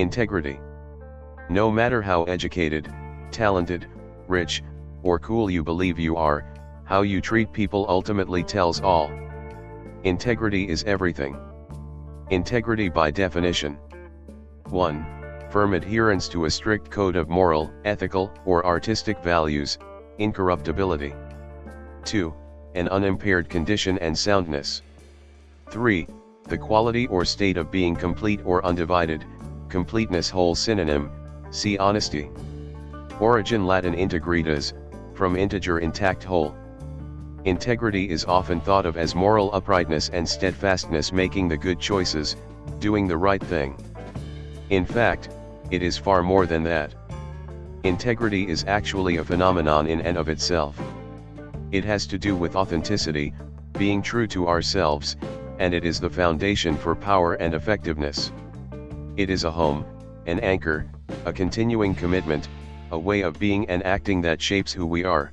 Integrity. No matter how educated, talented, rich, or cool you believe you are, how you treat people ultimately tells all. Integrity is everything. Integrity by definition. 1. Firm adherence to a strict code of moral, ethical, or artistic values, incorruptibility. 2. An unimpaired condition and soundness. 3. The quality or state of being complete or undivided, completeness whole synonym, see honesty. Origin Latin integritas, from integer intact whole. Integrity is often thought of as moral uprightness and steadfastness making the good choices, doing the right thing. In fact, it is far more than that. Integrity is actually a phenomenon in and of itself. It has to do with authenticity, being true to ourselves, and it is the foundation for power and effectiveness. It is a home, an anchor, a continuing commitment, a way of being and acting that shapes who we are.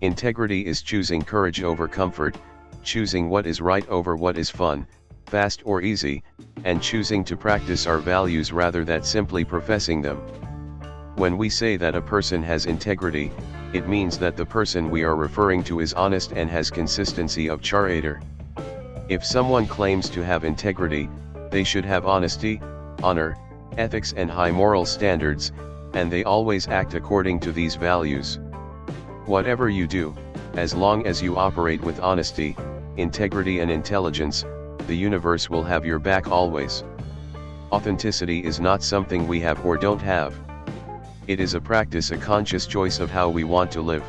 Integrity is choosing courage over comfort, choosing what is right over what is fun, fast or easy, and choosing to practice our values rather than simply professing them. When we say that a person has integrity, it means that the person we are referring to is honest and has consistency of character. If someone claims to have integrity, they should have honesty, honor, ethics and high moral standards, and they always act according to these values. Whatever you do, as long as you operate with honesty, integrity and intelligence, the universe will have your back always. Authenticity is not something we have or don't have. It is a practice a conscious choice of how we want to live.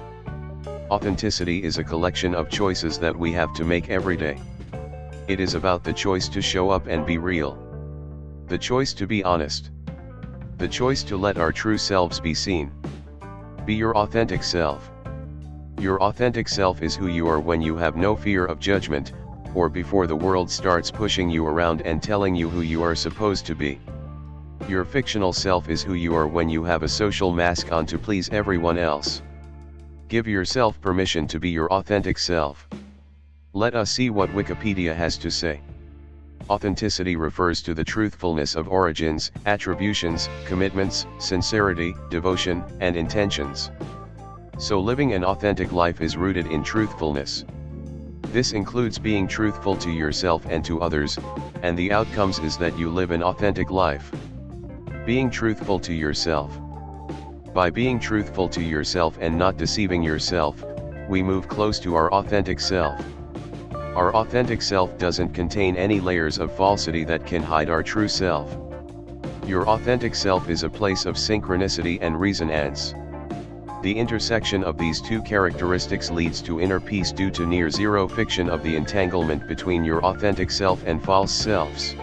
Authenticity is a collection of choices that we have to make every day. It is about the choice to show up and be real. The choice to be honest. The choice to let our true selves be seen. Be your authentic self. Your authentic self is who you are when you have no fear of judgment, or before the world starts pushing you around and telling you who you are supposed to be. Your fictional self is who you are when you have a social mask on to please everyone else. Give yourself permission to be your authentic self. Let us see what Wikipedia has to say. Authenticity refers to the truthfulness of origins, attributions, commitments, sincerity, devotion, and intentions. So living an authentic life is rooted in truthfulness. This includes being truthful to yourself and to others, and the outcomes is that you live an authentic life. Being truthful to yourself. By being truthful to yourself and not deceiving yourself, we move close to our authentic self. Our authentic self doesn't contain any layers of falsity that can hide our true self. Your authentic self is a place of synchronicity and resonance. The intersection of these two characteristics leads to inner peace due to near zero fiction of the entanglement between your authentic self and false selves.